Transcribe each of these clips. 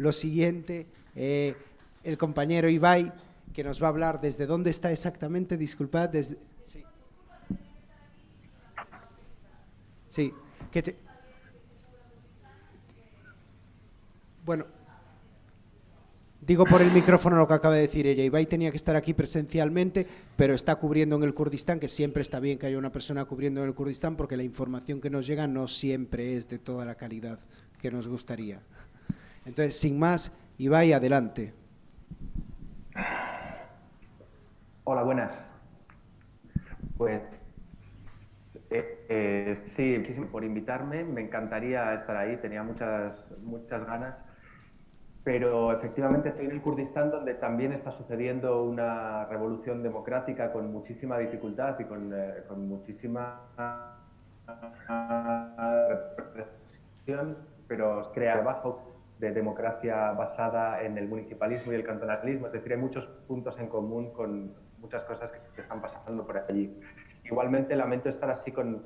lo siguiente. Eh, el compañero Ibai, que nos va a hablar desde dónde está exactamente, disculpad, desde... Sí, sí que te... Bueno, Digo por el micrófono lo que acaba de decir ella. Ibai tenía que estar aquí presencialmente, pero está cubriendo en el Kurdistán, que siempre está bien que haya una persona cubriendo en el Kurdistán, porque la información que nos llega no siempre es de toda la calidad que nos gustaría. Entonces, sin más, Ibai, adelante. Hola, buenas. Pues eh, eh, sí, muchísimo por invitarme. Me encantaría estar ahí. Tenía muchas, muchas ganas pero efectivamente estoy en el Kurdistán donde también está sucediendo una revolución democrática con muchísima dificultad y con, eh, con muchísima represión, pero crea trabajo de democracia basada en el municipalismo y el cantonalismo, es decir, hay muchos puntos en común con muchas cosas que, están pasando por allí. Igualmente lamento estar así con,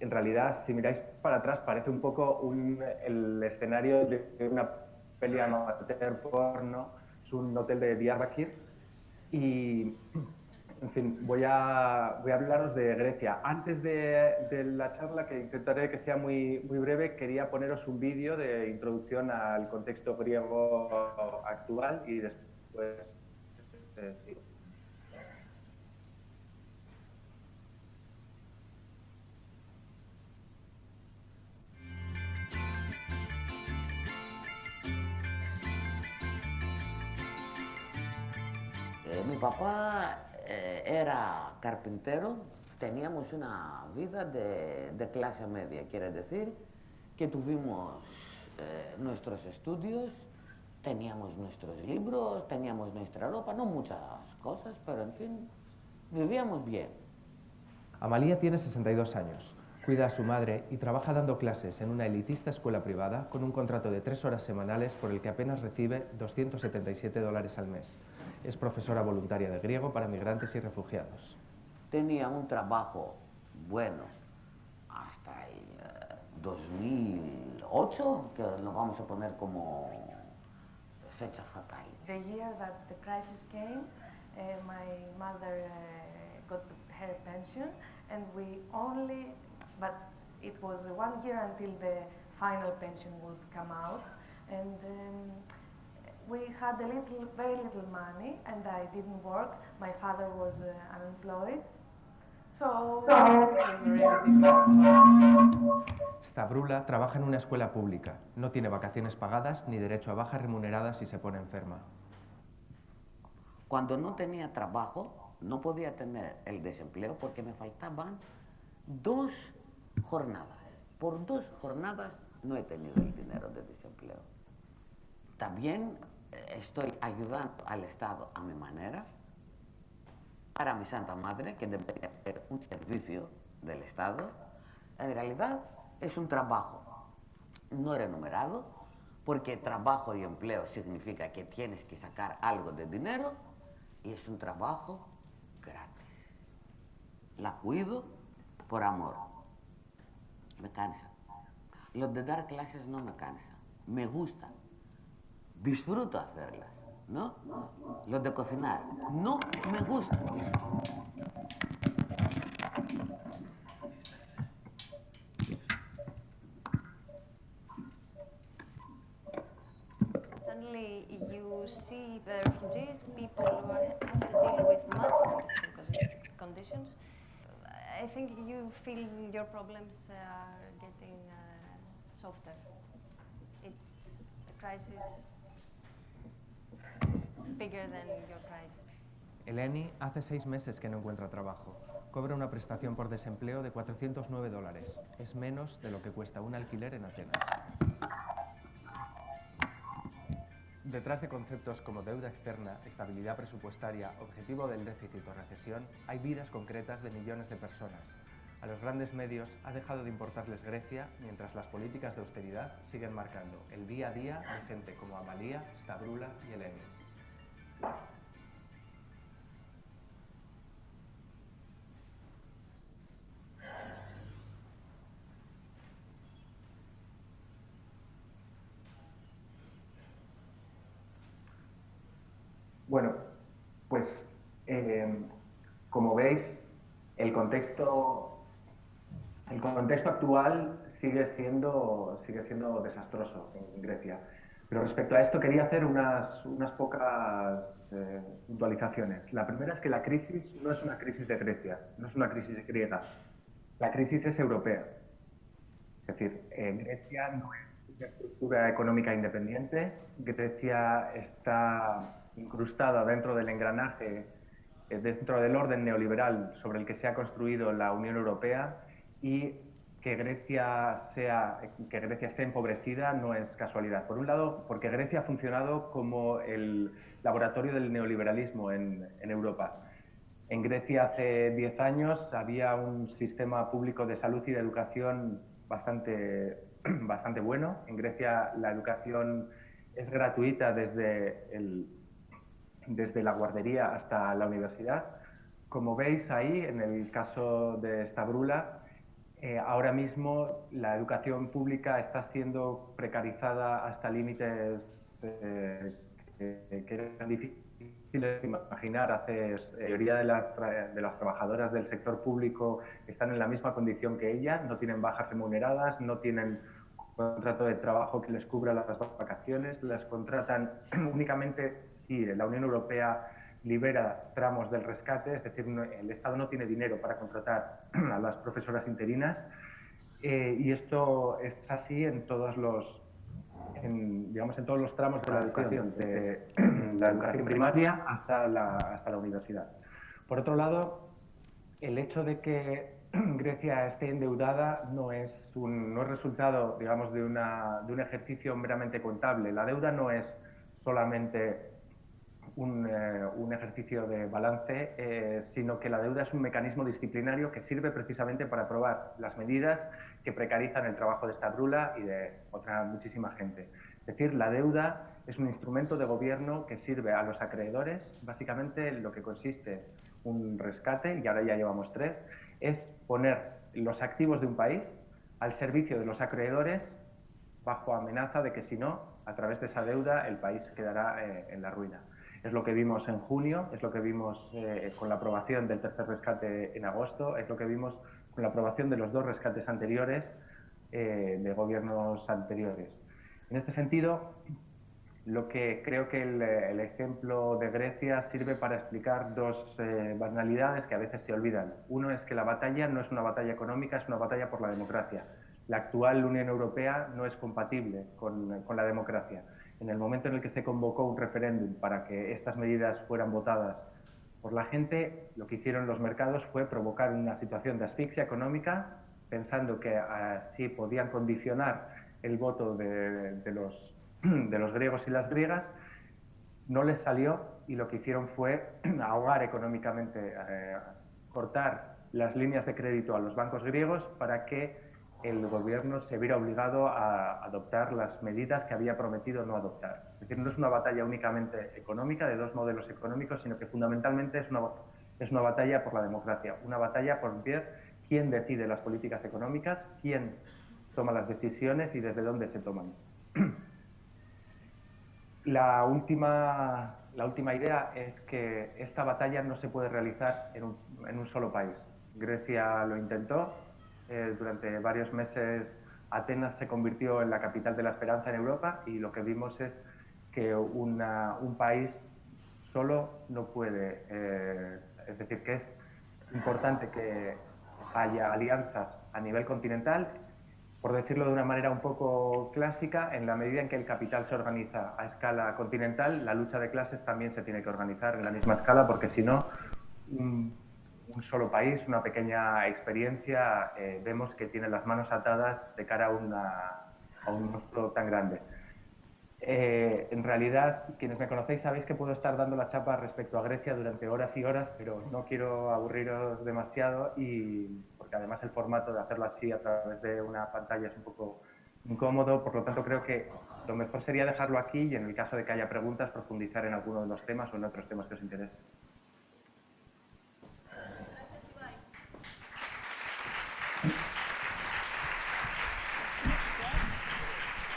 en realidad, si miráis para atrás, parece un poco un, el escenario de una peleando amateur porno, es un hotel de Diyarbakir y, en fin, voy a, voy a hablaros de Grecia. Antes de, la charla, que intentaré que sea muy, muy breve, quería poneros un vídeo de introducción al contexto griego actual y después... Eh, sí. mi papá eh, era carpintero, teníamos una vida de, clase media, quiere decir que tuvimos eh, nuestros estudios, teníamos nuestros libros, teníamos nuestra ropa, no muchas cosas, pero en fin, vivíamos bien. Amalia tiene 62 años, cuida a su madre y trabaja dando clases en una elitista escuela privada con un contrato de tres horas semanales por el que apenas recibe 277 dólares al mes. Es profesora voluntaria de griego para migrantes y refugiados. Tenía un trabajo bueno hasta el 2008, que lo vamos a poner como fecha fatal. The year that the crisis came, uh, my mother uh, got her pension, and we only, but it was one year until the final pension would come out, and um, we had a little, very little money, and I didn't work. My father was uh, unemployed. So, it was really Stavrula trabaja en una escuela pública. No tiene vacaciones pagadas ni derecho a bajas remuneradas si se pone enferma. Cuando no tenía trabajo, no podía tener el desempleo porque me faltaban dos jornadas. Por dos jornadas no he tenido el dinero de desempleo. También estoy ayudando al Estado a mi manera, para mi Santa Madre, que debería ser un servicio del Estado, en realidad es un trabajo no remunerado, porque trabajo y empleo significa que tienes que sacar algo de dinero y es un trabajo gratis. La cuido por amor. Me cansa. Lo de dar clases no me cansa. Me gusta disfruto hacerlas, ¿no? Lo de cocinar, no me gusta. Suddenly you see the refugees, people who have to deal with multiple conditions. I think you feel your problems are getting uh, softer. It's a crisis Eleni hace seis meses que no encuentra trabajo. Cobra una prestación por desempleo de 409 dólares. Es menos de lo que cuesta un alquiler en Atenas. Detrás de conceptos como deuda externa, estabilidad presupuestaria, objetivo del déficit o recesión, hay vidas concretas de millones de personas. A los grandes medios ha dejado de importarles Grecia mientras las políticas de austeridad siguen marcando el día a día de gente como Amalia, Stavrula y Eleni. Bueno, pues eh, como veis, el contexto, el contexto actual sigue siendo, sigue siendo desastroso en Grecia. Pero respecto a esto quería hacer unas, unas pocas eh, puntualizaciones. La primera es que la crisis no es una crisis de Grecia, no es una crisis griega. La crisis es europea. Es decir, Grecia no es una estructura económica independiente. Grecia está incrustada dentro del engranaje, eh, dentro del orden neoliberal sobre el que se ha construido la Unión Europea y que Grecia, sea, que Grecia esté empobrecida no es casualidad. Por un lado, porque Grecia ha funcionado como el laboratorio del neoliberalismo en, en Europa. En Grecia hace 10 años había un sistema público de salud y de educación bastante, bastante bueno. En Grecia la educación es gratuita desde, el, desde la guardería hasta la universidad. Como veis ahí, en el caso de Stavrula, eh, ahora mismo la educación pública está siendo precarizada hasta límites eh, que, eran difíciles de imaginar. Hace, la eh, mayoría de las, de las trabajadoras del sector público están en la misma condición que ella, no tienen bajas remuneradas, no tienen contrato de trabajo que les cubra las vacaciones, las contratan únicamente si la Unión Europea libera tramos del rescate, es decir, el Estado no tiene dinero para contratar a las profesoras interinas eh, y esto es así en todos los digamos en todos los tramos de la educación, de la educación primaria hasta la, hasta la universidad. Por otro lado, el hecho de que Grecia esté endeudada no es un no es resultado, digamos, de, una, de un ejercicio meramente contable. La deuda no es solamente eh, un, ejercicio de balance, eh, sino que la deuda es un mecanismo disciplinario que sirve precisamente para aprobar las medidas que precarizan el trabajo de esta brula y de otra muchísima gente. Es decir, la deuda es un instrumento de gobierno que sirve a los acreedores, básicamente lo que consiste un rescate, y ahora ya llevamos tres, es poner los activos de un país al servicio de los acreedores bajo amenaza de que si no, a través de esa deuda, el país quedará eh, en la ruina. Es lo que vimos en junio, es lo que vimos eh, con la aprobación del tercer rescate en agosto, es lo que vimos con la aprobación de los dos rescates anteriores eh, de gobiernos anteriores. En este sentido, lo que creo que el, ejemplo de Grecia sirve para explicar dos eh, banalidades que a veces se olvidan. Uno es que la batalla no es una batalla económica, es una batalla por la democracia. La actual Unión Europea no es compatible con, con la democracia en el momento en el que se convocó un referéndum para que estas medidas fueran votadas por la gente, lo que hicieron los mercados fue provocar una situación de asfixia económica, pensando que así podían condicionar el voto de, los, griegos y las griegas. No les salió y lo que hicieron fue ahogar económicamente, eh, cortar las líneas de crédito a los bancos griegos para que el gobierno se viera obligado a adoptar las medidas que había prometido no adoptar. Es decir, no es una batalla únicamente económica de dos modelos económicos, sino que fundamentalmente es una, es una batalla por la democracia, una batalla por ver quién decide las políticas económicas, quién toma las decisiones y desde dónde se toman. La última, la última idea es que esta batalla no se puede realizar en un, en un solo país. Grecia lo intentó, eh, durante varios meses Atenas se convirtió en la capital de la esperanza en Europa y lo que vimos es que un país solo no puede, eh, es decir, que es importante que haya alianzas a nivel continental, por decirlo de una manera un poco clásica, en la medida en que el capital se organiza a escala continental, la lucha de clases también se tiene que organizar en la misma escala, porque si no, un solo país, una pequeña experiencia, eh, vemos que tiene las manos atadas de cara a, a un monstruo tan grande. Eh, en realidad, quienes me conocéis sabéis que puedo estar dando la chapa respecto a Grecia durante horas y horas, pero no quiero aburriros demasiado y porque además el formato de hacerlo así a través de una pantalla es un poco incómodo, por lo tanto creo que lo mejor sería dejarlo aquí y en el caso de que haya preguntas profundizar en alguno de los temas o en otros temas que os interesen.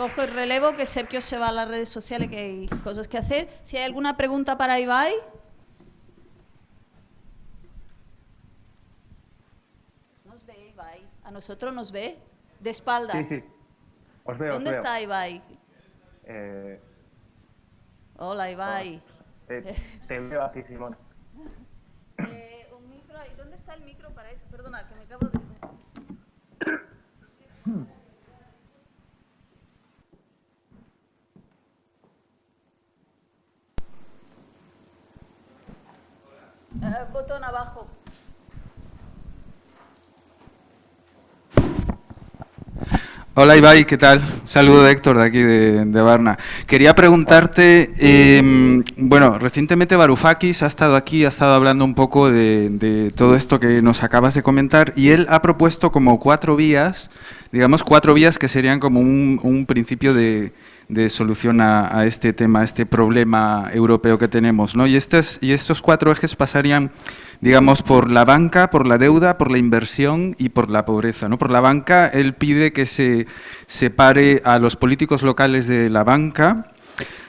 Cojo el relevo, que Sergio se va a las redes sociales, que hay cosas que hacer. Si hay alguna pregunta para Ibai. Nos ve Ibai. A nosotros nos ve. De espaldas. Sí, sí. Os veo, os ¿Dónde veo. está Ibai? Eh, Hola, Ibai. te, te veo aquí, Simón. Eh, un micro ahí. ¿Dónde está el micro para eso? Perdona, que me acabo de... botón abajo. Hola Ibai, ¿qué tal? Saludo de Héctor de aquí de, de Varna. Quería preguntarte, eh, bueno, recientemente Varoufakis ha estado aquí, ha estado hablando un poco de, todo esto que nos acabas de comentar y él ha propuesto como cuatro vías, digamos cuatro vías que serían como un, un principio de, de solución a, este tema, a este problema europeo que tenemos, ¿no? Y, estos, y estos cuatro ejes pasarían digamos, por la banca, por la deuda, por la inversión y por la pobreza. ¿no? Por la banca, él pide que se separe a los políticos locales de la banca.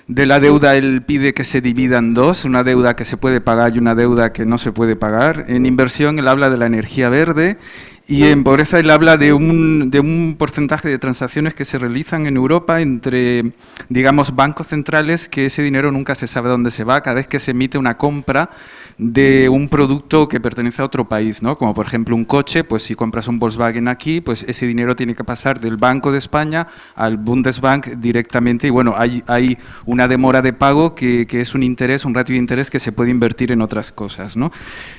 De la deuda, él pide que se divida en dos, una deuda que se puede pagar y una deuda que no se puede pagar. En inversión, él habla de la energía verde y en pobreza él habla de un, de un porcentaje de transacciones que se realizan en Europa entre, digamos, bancos centrales, que ese dinero nunca se sabe dónde se va, cada vez que se emite una compra de un producto que pertenece a otro país, ¿no? Como por ejemplo un coche, pues si compras un Volkswagen aquí, pues ese dinero tiene que pasar del Banco de España al Bundesbank directamente y bueno, hay, hay una demora de pago que, que es un interés, un ratio de interés que se puede invertir en otras cosas, ¿no?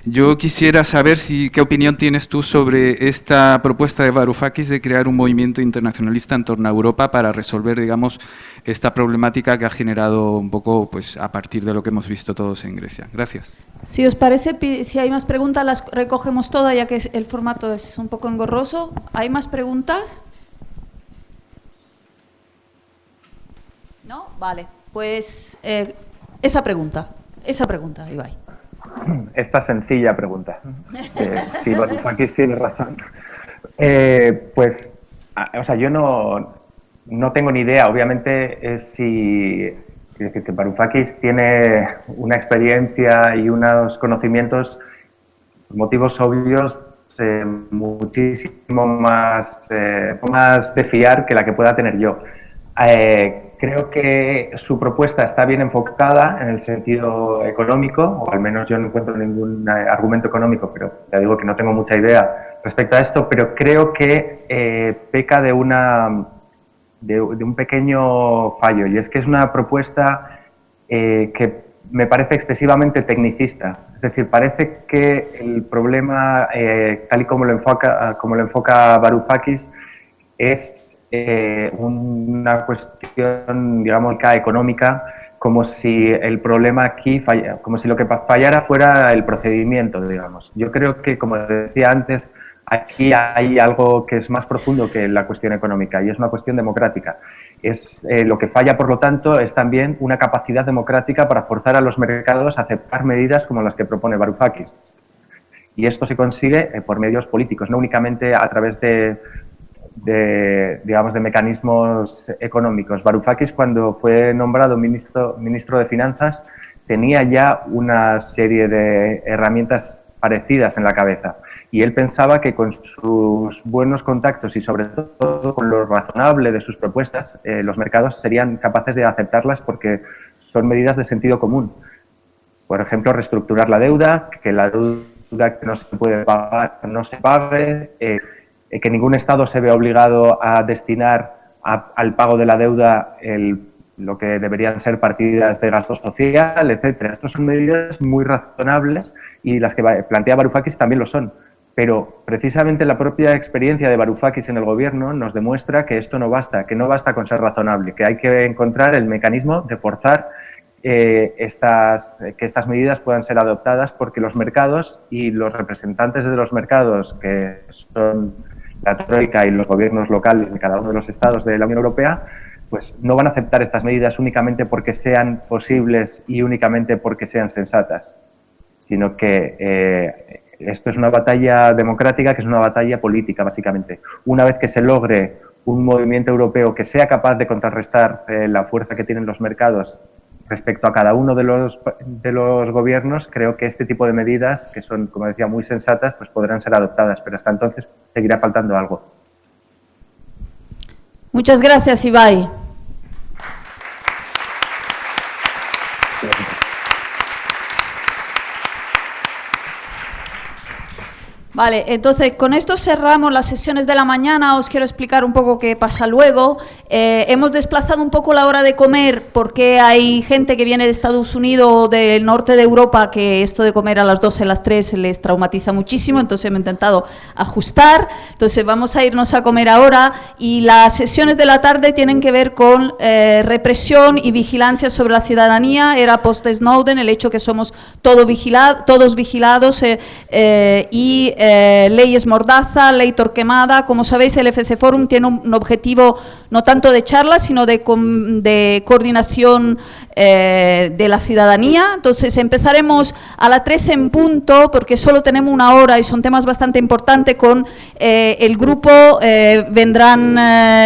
Yo quisiera saber si, qué opinión tienes tú sobre esta propuesta de Varoufakis de crear un movimiento internacionalista en torno a Europa para resolver, digamos, esta problemática que ha generado un poco pues, a partir de lo que hemos visto todos en Grecia. Gracias. Si os parece, si hay más preguntas, las recogemos todas, ya que el formato es un poco engorroso. ¿Hay más preguntas? ¿No? Vale. Pues eh, esa pregunta, esa pregunta, Ibai. Esta sencilla pregunta. Eh, si Varoufakis tiene razón. Eh, pues, o sea, yo no, no tengo ni idea. Obviamente, es si quiero decir que Varoufakis tiene una experiencia y unos conocimientos, por motivos obvios, eh, muchísimo más, eh, más de fiar que la que pueda tener yo. Eh, creo que su propuesta está bien enfocada en el sentido económico, o al menos yo no encuentro ningún argumento económico, pero ya digo que no tengo mucha idea respecto a esto, pero creo que peca de una de, un pequeño fallo, y es que es una propuesta eh, que me parece excesivamente tecnicista. Es decir, parece que el problema, eh, tal y como lo enfoca, como lo enfoca Varoufakis, es eh, una cuestión, digamos, económica, como si el problema aquí, falla- como si lo que fallara fuera el procedimiento, digamos. Yo creo que, como decía antes, aquí hay algo que es más profundo que la cuestión económica y es una cuestión democrática. Es, eh, lo que falla, por lo tanto, es también una capacidad democrática para forzar a los mercados a aceptar medidas como las que propone Varoufakis. Y esto se consigue eh, por medios políticos, no únicamente a través de, digamos, de mecanismos económicos. Varoufakis, cuando fue nombrado ministro, ministro de Finanzas, tenía ya una serie de herramientas parecidas en la cabeza. Y él pensaba que con sus buenos contactos y sobre todo con lo razonable de sus propuestas, eh, los mercados serían capaces de aceptarlas porque son medidas de sentido común. Por ejemplo, reestructurar la deuda, que la deuda que no se puede pagar no se pague, eh, que ningún Estado se ve obligado a destinar al pago de la deuda lo que deberían ser partidas de gasto social, etcétera. Estas son medidas muy razonables y las que plantea Varoufakis también lo son. Pero precisamente la propia experiencia de Varoufakis en el gobierno nos demuestra que esto no basta, que no basta con ser razonable, que hay que encontrar el mecanismo de forzar eh, estas, que estas medidas puedan ser adoptadas porque los mercados y los representantes de los mercados, que son la Troika y los gobiernos locales de cada uno de los estados de la Unión Europea, pues no van a aceptar estas medidas únicamente porque sean posibles y únicamente porque sean sensatas, sino que eh, esto es una batalla democrática que es una batalla política, básicamente. Una vez que se logre un movimiento europeo que sea capaz de contrarrestar eh, la fuerza que tienen los mercados respecto a cada uno de los, de los gobiernos, creo que este tipo de medidas, que son, como decía, muy sensatas, pues podrán ser adoptadas, pero hasta entonces seguirá faltando algo. Muchas gracias, Ibai. Vale, entonces con esto cerramos las sesiones de la mañana. Os quiero explicar un poco qué pasa luego. Eh, hemos desplazado un poco la hora de comer porque hay gente que viene de Estados Unidos o del norte de Europa que esto de comer a las 12, a las 3 les traumatiza muchísimo, entonces hemos intentado ajustar. Entonces vamos a irnos a comer ahora y las sesiones de la tarde tienen que ver con eh, represión y vigilancia sobre la ciudadanía. Era post-Snowden el hecho que somos todo todos vigilados eh, y eh, leyes Mordaza, ley Torquemada. Como sabéis, el FC Forum tiene un, objetivo no tanto de charla, sino de, coordinación eh, de la ciudadanía. Entonces, empezaremos a las 3 en punto, porque solo tenemos una hora y son temas bastante importantes con eh, el grupo. vendrán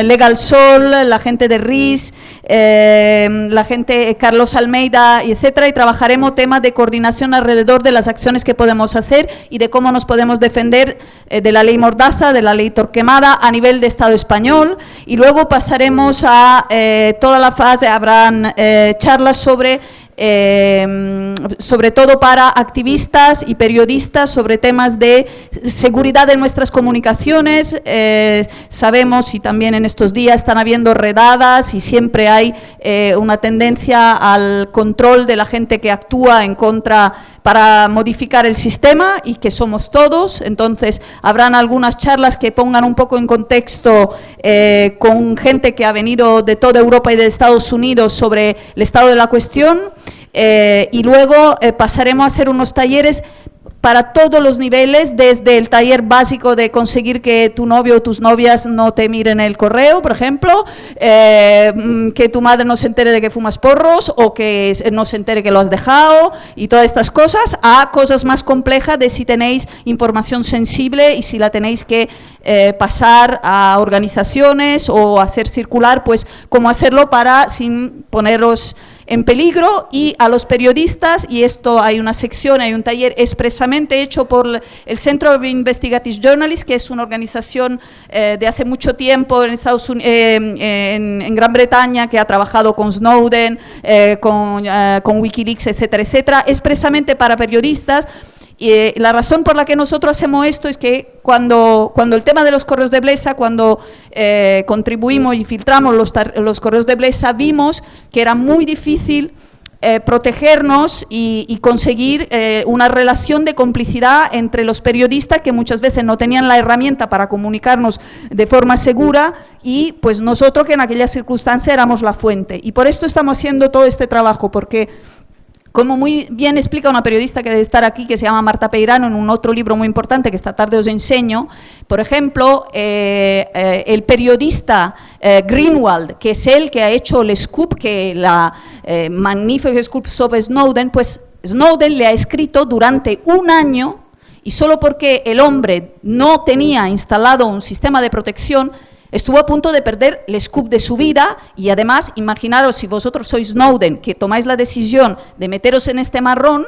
Legal Sol, la gente de RIS, la gente Carlos Almeida, etcétera, y trabajaremos temas de coordinación alrededor de las acciones que podemos hacer y de cómo nos podemos defender eh, de la ley Mordaza, de la ley Torquemada a nivel de Estado español. Y luego pasaremos a eh, toda la fase, habrán eh, charlas sobre eh, sobre todo para activistas y periodistas sobre temas de seguridad de nuestras comunicaciones. Eh, sabemos y también en estos días están habiendo redadas y siempre hay eh, una tendencia al control de la gente que actúa en contra para modificar el sistema y que somos todos, entonces habrán algunas charlas que pongan un poco en contexto con gente que ha venido de toda Europa y de Estados Unidos sobre el estado de la cuestión eh, y luego eh, pasaremos a hacer unos talleres para todos los niveles, desde el taller básico de conseguir que tu novio o tus novias no te miren el correo, por ejemplo, eh, mm, que tu madre no se entere de que fumas porros o que no se entere que lo has dejado y todas estas cosas, a cosas más complejas de si tenéis información sensible y si la tenéis que pasar a organizaciones o hacer circular, pues cómo hacerlo para sin poneros en peligro y a los periodistas, y esto hay una sección, hay un taller expresamente hecho por el Centro of Investigative Journalists, que es una organización eh, de hace mucho tiempo en, Estados eh, en, Gran Bretaña, que ha trabajado con Snowden, eh, con, con Wikileaks, etcétera, etcétera, expresamente para periodistas, y eh, la razón por la que nosotros hacemos esto es que cuando, cuando el tema de los correos de Blesa, cuando eh, contribuimos y filtramos los, correos de Blesa, vimos que era muy difícil eh, protegernos y, conseguir una relación de complicidad entre los periodistas que muchas veces no tenían la herramienta para comunicarnos de forma segura y pues nosotros que en aquella circunstancia éramos la fuente. Y por esto estamos haciendo todo este trabajo, porque como muy bien explica una periodista que debe estar aquí, que se llama Marta Peirano, en un otro libro muy importante que esta tarde os enseño, por ejemplo, eh, eh, el periodista eh, Greenwald, que es el que ha hecho el scoop, que la magnífica scoop sobre Snowden, pues Snowden le ha escrito durante un año y solo porque el hombre no tenía instalado un sistema de protección, Estuvo a punto de perder el scoop de su vida y además, imaginaros si vosotros sois Snowden, que tomáis la decisión de meteros en este marrón,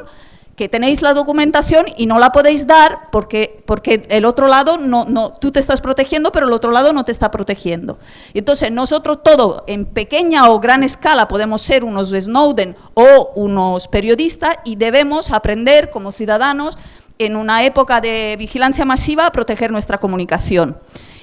que tenéis la documentación y no la podéis dar porque, porque el otro lado, no, no, tú te estás protegiendo, pero el otro lado no te está protegiendo. Entonces, nosotros todo, en pequeña o gran escala, podemos ser unos Snowden o unos periodistas y debemos aprender como ciudadanos, en una época de vigilancia masiva, a proteger nuestra comunicación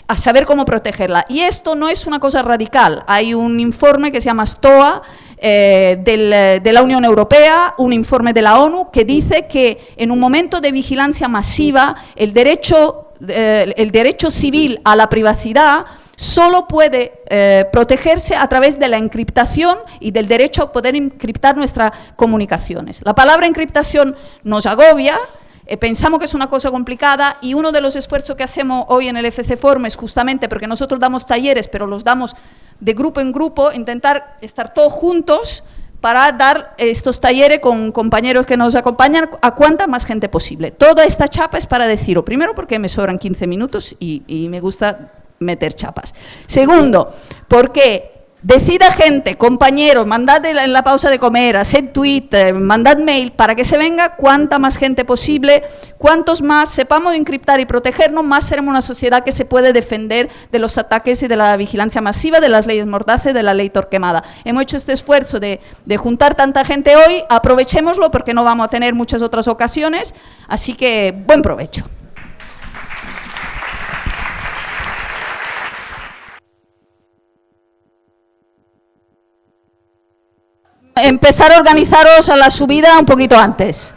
a saber cómo protegerla. Y esto no es una cosa radical. Hay un informe que se llama STOA eh, de la Unión Europea, un informe de la ONU, que dice que en un momento de vigilancia masiva el derecho, eh, el derecho civil a la privacidad solo puede eh, protegerse a través de la encriptación y del derecho a poder encriptar nuestras comunicaciones. La palabra encriptación nos agobia, eh, pensamos que es una cosa complicada y uno de los esfuerzos que hacemos hoy en el FC Forum es justamente porque nosotros damos talleres, pero los damos de grupo en grupo, intentar estar todos juntos para dar estos talleres con compañeros que nos acompañan a cuanta más gente posible. Toda esta chapa es para deciros, primero porque me sobran 15 minutos y, y me gusta meter chapas. Segundo, porque decida gente, compañeros, mandad en la pausa de comer, haced tweet, mandad mail para que se venga cuanta más gente posible, cuantos más sepamos encriptar y protegernos, más seremos una sociedad que se puede defender de los ataques y de la vigilancia masiva, de las leyes mordaces, de la ley Torquemada. Hemos hecho este esfuerzo de, de juntar tanta gente hoy, aprovechémoslo porque no vamos a tener muchas otras ocasiones, así que buen provecho. Empezar a organizaros a la subida un poquito antes.